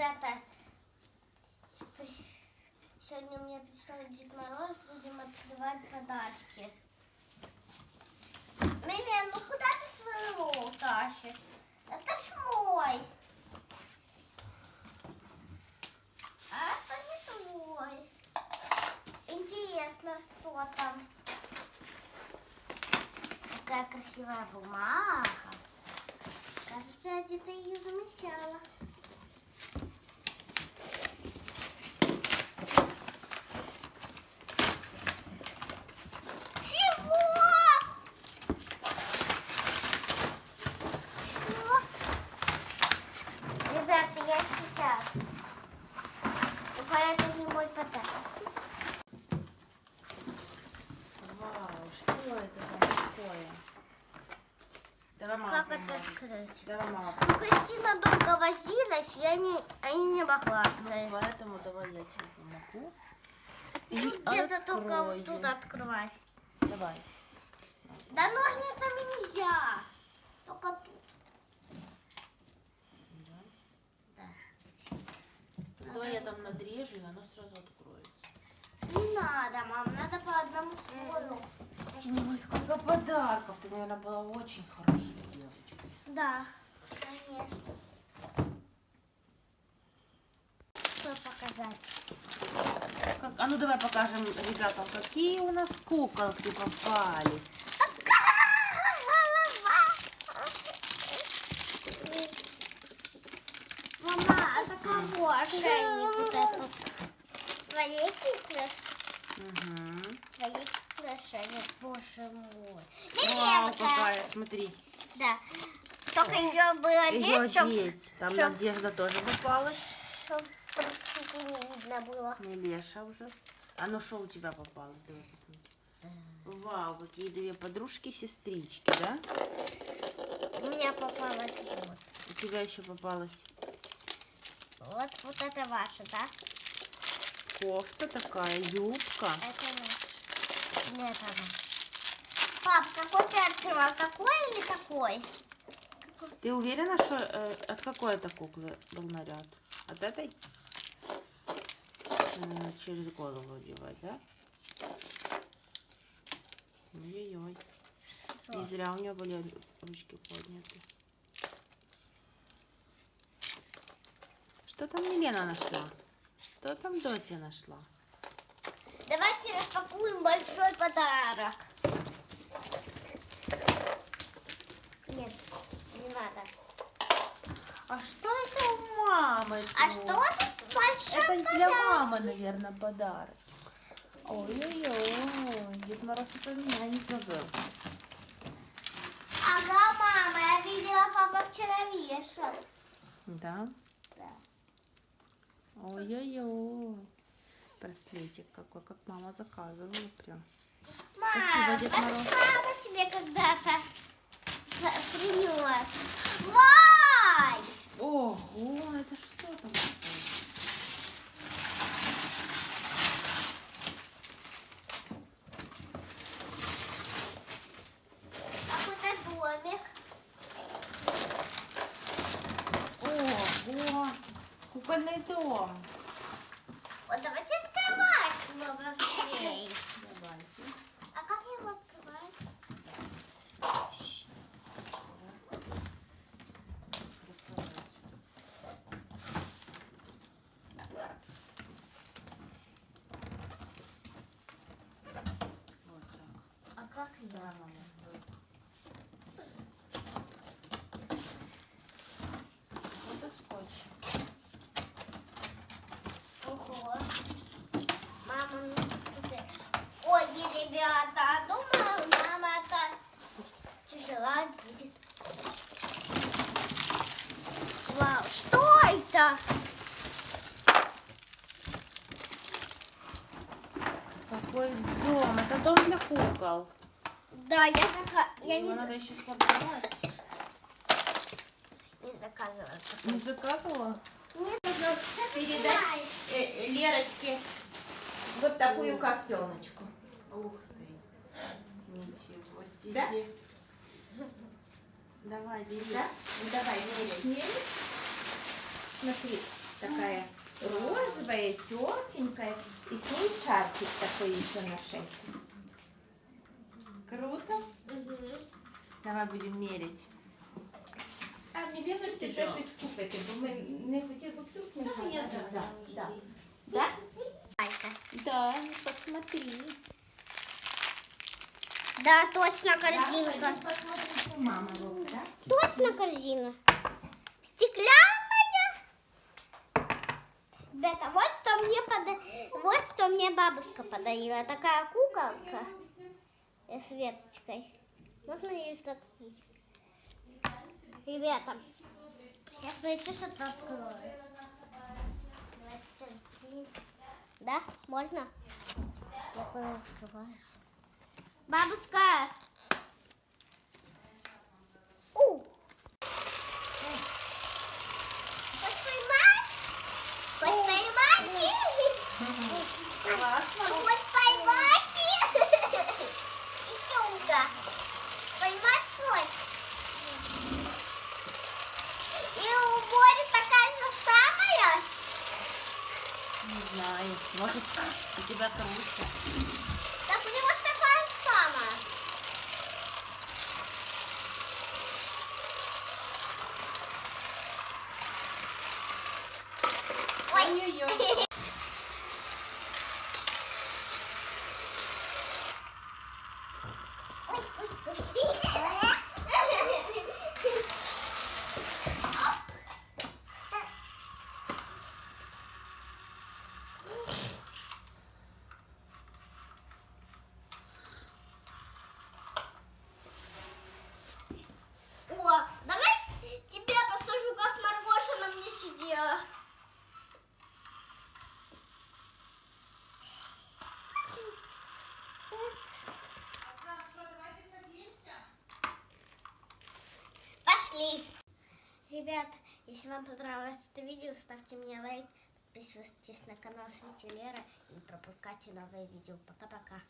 это... Сегодня у меня пришел Дед Мороз, будем открывать подарки. Милен, ну куда ты своего тащишь? Это ж мой. А это не твой. Интересно, что там. Какая красивая бумага. Кажется, я где-то ее замечала. Чего? Чего? Ребята, я сейчас. Ну, это не мой подарок. Вау, что это там такое? Давай мама Как это открыть? Давай мама Ну, Кристина долго возилась, я не, я не могла открыть. Поэтому давай я тебе помогу. Ну, И Где-то только вот тут открывать. Давай. Да ножницами нельзя. Только тут. Да. Да. Давай я там надрежу, и оно сразу откроется. Не надо, мам, надо по одному слою. Подарков. Ты, наверное, была очень хорошей девочкой. Да, конечно. Что показать? Как- А ну давай покажем ребятам, какие у нас куколки попались. Мама, а за кого ошейник вот этот? Твоей куклы? Угу. Твоей куклы ошейник, боже мой. Вау, какая, смотри. Да. Только ее было Ее одеть, одеть. Там чтоб- Надежда тоже попалась. не видно было. Не Леша уже. А ну что у тебя попалось? Давай посмотрим. Вау, какие две подружки-сестрички, да? У меня попалось вот. У тебя еще попалась Вот, вот это ваше, да? кофта такая, юбка. Это наш. Нет, оно. Пап, какой ты открывал? Такой или такой? Ты уверена, что э, от какой это куклы был наряд? От этой? М, через голову одевать, да? Ой-ой-ой. Не зря у нее были ручки подняты. Что там Елена нашла? Что там Дотя нашла? Давайте распакуем большой подарок. Нет, не надо. А что это у мамы? А тут? что тут большой Это подарок? для мамы, наверное, подарок. Ой-ой-ой, Дед Мороз это меня не забыл. Ага, мама, я видела, папа вчера вешал. Да? Да. Ой-ой-ой. Браслетик какой, как мама заказывала прям. Мама, Спасибо, Дед Мороз. папа тебе когда-то принес. Вай! Ого, это что там такое? Какой-то домик. Ого, кукольный дом. Вот давайте быстрее. Давайте. А как его отсюда. Вот так. А как Да, его? мама. Вот и скотч. Ого. Мама, ну посмотри. Ой, ребята, а думаю, мама это тяжела будет. Вау, что это? Какой дом? Это дом для кукол. Да, я, зака... я Его не, надо еще собрать. не заказывала. Не заказывала? Нет, Передать э, Лерочке вот такую кофтеночку. Ух ты. Ничего себе. Да? Давай, бери. Да? Ну, давай, меряй. Смотри, такая розовая, тепленькая, и с ней шарфик такой еще на шейке. Круто. Давай будем мерить. А Мілена ж ти теж із купити, бо ми не хотіли б вдруг не знаю. Да, да. Да? Алька. Да, посмотри. Да, точно Да, корзинка. пойдем посмотрим, что мама вот, да? Точно корзина. Стеклянная. Ребята, вот что мне пода... вот что мне бабушка подарила. Такая куколка с веточкой. Можно ее открыть? Ребята, сейчас мы еще что-то откроем. Да, можно? Я. Бабушка! Знаю. Может, у тебя кружка. Так у него ж такая же самая. Ой. Ой-ой-ой. О, давай тебя посажу, как Маргоша на мне сидела. Пошли. Ребят, если вам понравилось это видео, ставьте мне лайк, подписывайтесь на канал Свети Лера и пропускайте новые видео. Пока-пока.